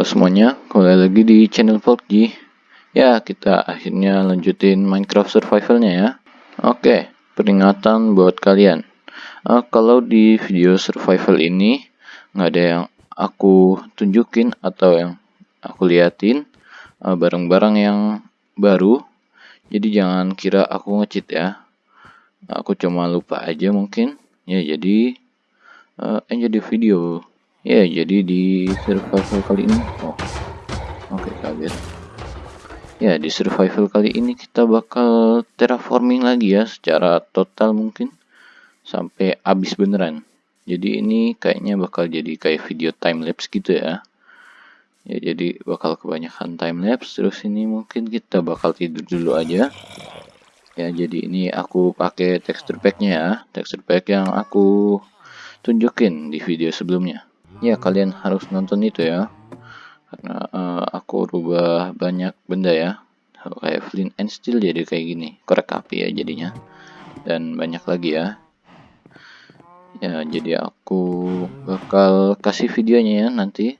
Halo semuanya, kembali lagi di channel PUBG Ya, kita akhirnya lanjutin Minecraft survivalnya ya. Oke, peringatan buat kalian. Uh, Kalau di video survival ini nggak ada yang aku tunjukin atau yang aku liatin uh, Barang-barang uh, yang baru. Jadi jangan kira aku ngecheat ya. Aku cuma lupa aja mungkin. Ya, jadi uh, enjoy the video Ya, jadi di survival kali ini, oh, oke okay, kaget. Ya, di survival kali ini kita bakal terraforming lagi ya, secara total mungkin sampai habis beneran. Jadi ini kayaknya bakal jadi kayak video time lapse gitu ya. Ya, jadi bakal kebanyakan time lapse. Terus ini mungkin kita bakal tidur dulu aja. Ya, jadi ini aku pakai texture packnya ya, texture pack yang aku tunjukin di video sebelumnya ya kalian harus nonton itu ya. Karena uh, aku rubah banyak benda ya. Kayak flint and steel jadi kayak gini. Korek api ya jadinya. Dan banyak lagi ya. Ya jadi aku bakal kasih videonya ya nanti.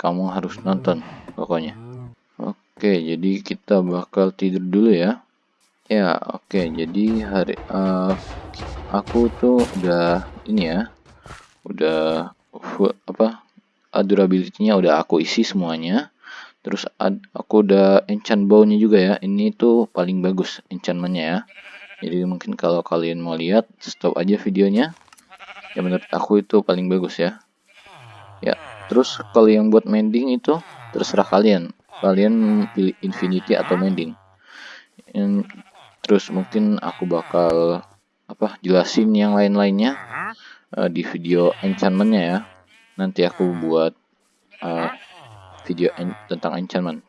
Kamu harus nonton pokoknya. Oke jadi kita bakal tidur dulu ya. Ya oke jadi hari uh, aku tuh udah ini ya udah apa durability-nya udah aku isi semuanya. Terus ad, aku udah enchant bow-nya juga ya. Ini tuh paling bagus enchantment-nya ya. Jadi mungkin kalau kalian mau lihat stop aja videonya. Ya menurut aku itu paling bagus ya. Ya terus kalau yang buat mending itu terserah kalian. Kalian pilih infinity atau mending. Terus mungkin aku bakal apa jelasin yang lain-lainnya uh, di video enchantmentnya ya. Nanti aku buat uh, video en tentang enchantment.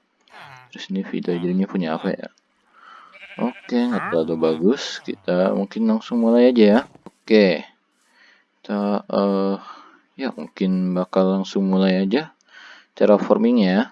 Terus ini video jadinya punya apa ya. Oke nggak terlalu bagus. Kita mungkin langsung mulai aja ya. Oke. Kita uh, ya mungkin bakal langsung mulai aja terraformingnya ya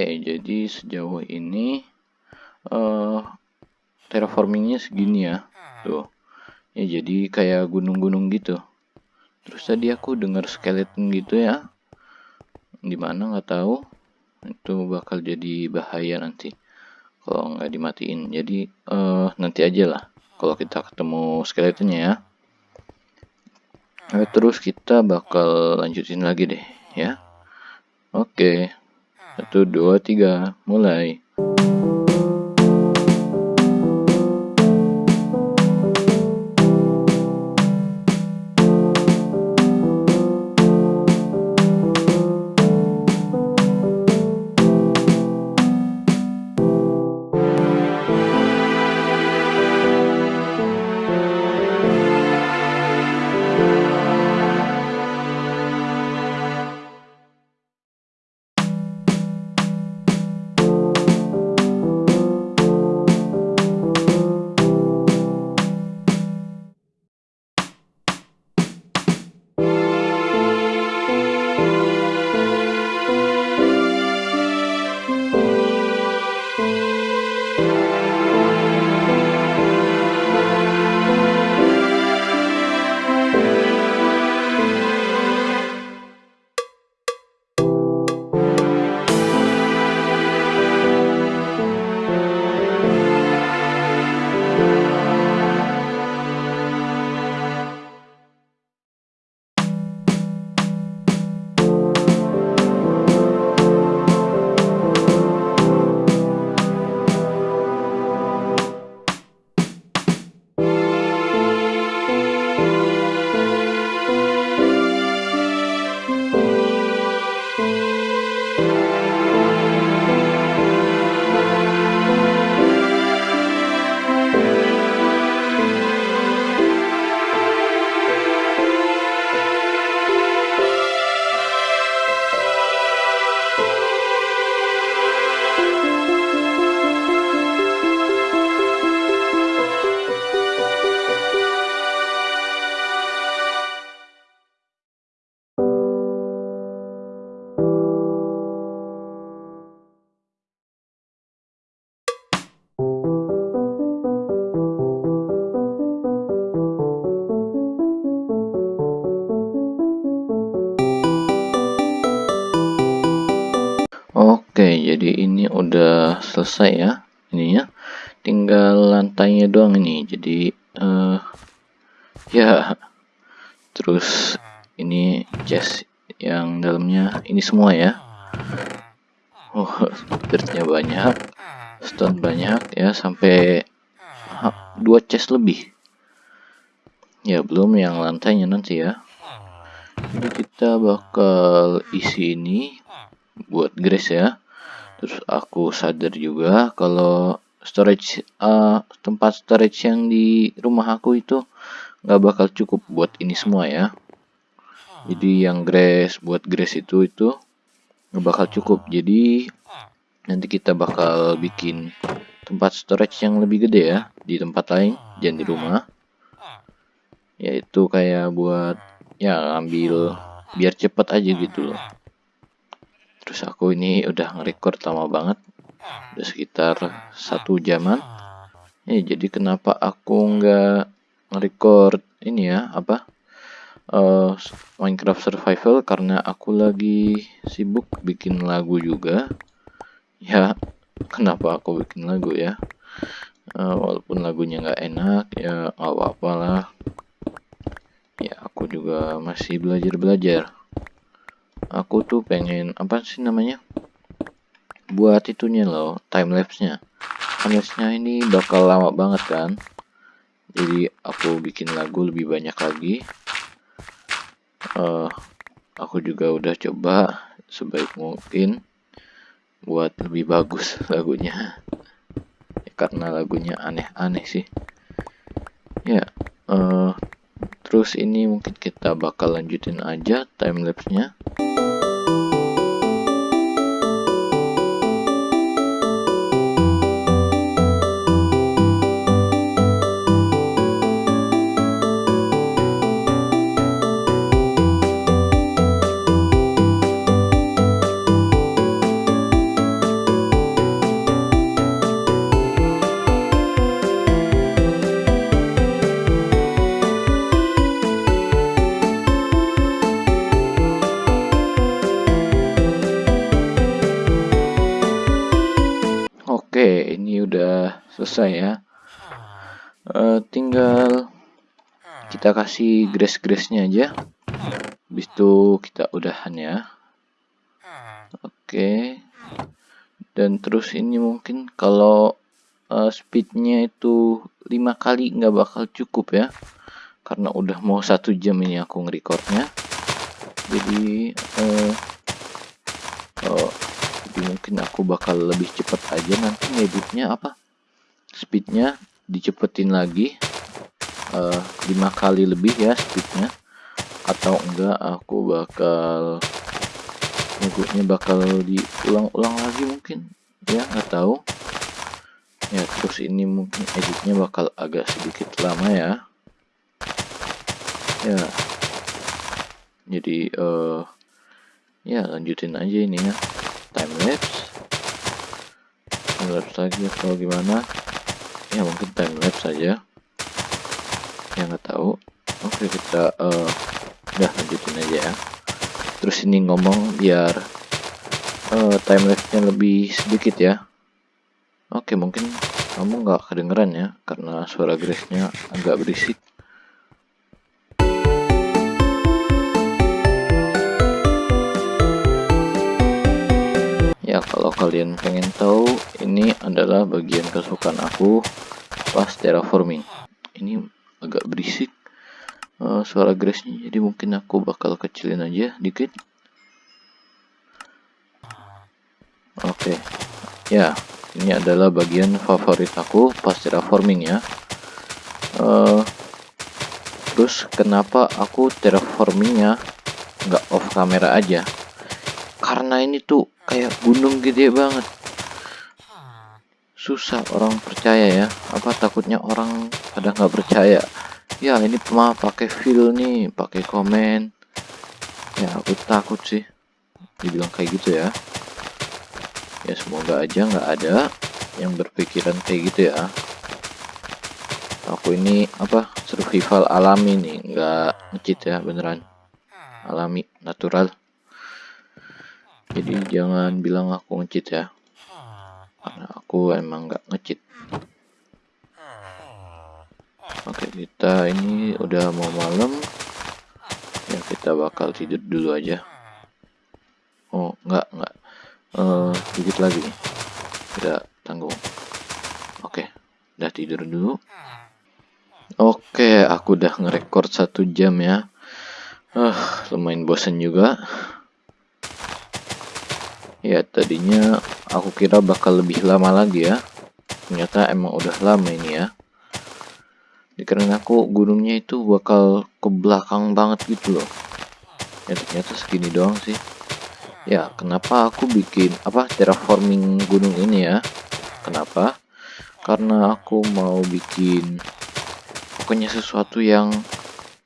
jadi sejauh ini uh, terraformingnya segini ya. Tuh. Ya jadi kayak gunung-gunung gitu. Terus tadi aku dengar skeleton gitu ya. Di mana nggak tahu. Itu bakal jadi bahaya nanti kalau nggak dimatiin. Jadi uh, nanti aja lah kalau kita ketemu skeletonnya ya. Nah, terus kita bakal lanjutin lagi deh ya. Oke satu dua tiga. Mulai selesai ya ininya. Tinggal lantainya doang ini. Jadi uh, ya terus ini chest yang dalamnya ini semua ya. Oh, dirtnya banyak, stone banyak ya sampai dua chest lebih. Ya, belum yang lantainya nanti ya. Jadi kita bakal isi ini buat grace ya terus aku sadar juga kalau storage uh, tempat storage yang di rumah aku itu nggak bakal cukup buat ini semua ya. Jadi yang grass buat grass itu itu nggak bakal cukup. Jadi nanti kita bakal bikin tempat storage yang lebih gede ya di tempat lain jangan di rumah. Yaitu kayak buat ya ambil biar cepet aja gitu loh terus aku ini udah nge-record lama banget udah sekitar satu jaman. Ya jadi kenapa aku nggak nge-record ini ya apa uh, Minecraft Survival? Karena aku lagi sibuk bikin lagu juga. Ya kenapa aku bikin lagu ya? Uh, walaupun lagunya nggak enak ya nggak apa-apa lah ya aku juga masih belajar-belajar aku tuh pengen apa sih namanya? Buat itunya loh time lapse nya time lapse nya ini bakal lama banget kan? Jadi aku bikin lagu lebih banyak lagi. Uh, aku juga udah coba sebaik mungkin buat lebih bagus lagunya. Ya, karena lagunya aneh-aneh sih. Ya uh, terus ini mungkin kita bakal lanjutin aja time lapse Oke, ini udah selesai ya. Uh, tinggal kita kasih grace-grace-nya aja. Habis itu kita udahan ya. Oke. Dan terus ini mungkin kalau uh, speednya itu lima kali nggak bakal cukup ya. Karena udah mau satu jam ini aku ngerekordnya. Jadi uh, uh, jadi mungkin aku bakal lebih cepat aja nanti ngeditnya apa? Speednya dicepetin lagi eh, 5 kali lebih ya speednya. Atau enggak aku bakal ngeditnya bakal diulang-ulang lagi mungkin. Ya nggak tahu. Ya terus ini mungkin editnya bakal agak sedikit lama ya. Ya. Jadi uh, ya lanjutin aja ini ya time lapse. Time lapse lagi atau gimana? Ya mungkin time lapse saja yang nggak tahu. Oke kita uh, udah lanjutin aja ya. Terus ini ngomong biar uh, time lapse nya lebih sedikit ya. Oke mungkin kamu nggak kedengeran ya karena suara Grace nya agak berisik kalau kalian pengen tahu ini adalah bagian kesukaan aku pas terraforming. Ini agak berisik uh, suara grace nya jadi mungkin aku bakal kecilin aja dikit. Oke okay. ya ini adalah bagian favorit aku pas terraforming ya. Uh, terus kenapa aku terraformingnya nggak off kamera aja? Karena ini tuh kayak gunung gede banget. Susah orang percaya ya. Apa takutnya orang pada nggak percaya? Ya ini mah pakai feel nih pakai komen. Ya aku takut sih. Dibilang kayak gitu ya. Ya semoga aja nggak ada yang berpikiran kayak gitu ya. Aku ini apa survival alami nih. Nggak ngecit ya beneran. Alami natural jadi jangan bilang aku ngecit ya. Karena aku emang nggak ngecit. Oke kita ini udah mau malam. Ya kita bakal tidur dulu aja. Oh nggak nggak. Uh, lagi. Tidak tanggung. Oke udah tidur dulu. Oke aku udah ngerekord satu jam ya. Uh, lumayan bosen juga ya tadinya aku kira bakal lebih lama lagi ya. Ternyata emang udah lama ini ya. Dikarenakan aku gunungnya itu bakal ke belakang banget gitu loh. Ya ternyata segini doang sih. Ya kenapa aku bikin apa terraforming gunung ini ya? Kenapa? Karena aku mau bikin pokoknya sesuatu yang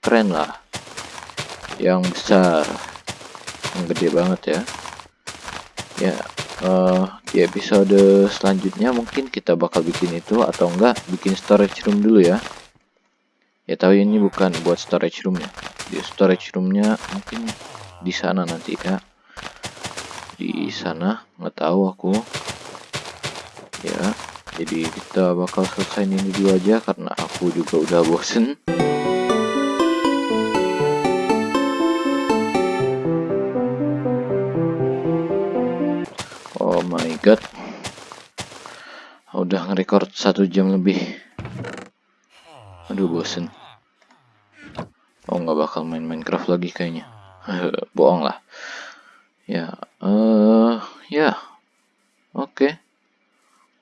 keren lah. Yang besar. Yang gede banget ya ya uh, di episode selanjutnya mungkin kita bakal bikin itu atau enggak bikin storage room dulu ya. Ya tapi ini bukan buat storage roomnya di storage roomnya mungkin di sana nanti ya. Di sana nggak tahu aku. Ya jadi kita bakal selesai ini dulu aja karena aku juga udah bosen god udah nge-record satu jam lebih. Aduh bosen. Oh nggak bakal main Minecraft lagi kayaknya. Bohong lah. Ya eh uh, ya. Oke. Okay.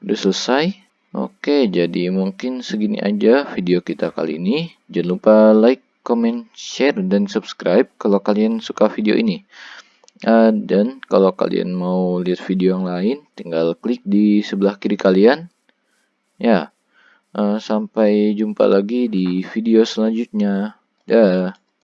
udah selesai. Oke jadi mungkin segini aja video kita kali ini. Jangan lupa like comment share dan subscribe kalau kalian suka video ini Uh, dan kalau kalian mau lihat video yang lain, tinggal klik di sebelah kiri kalian. Ya, uh, sampai jumpa lagi di video selanjutnya. Dah.